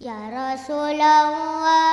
يا رسول الله.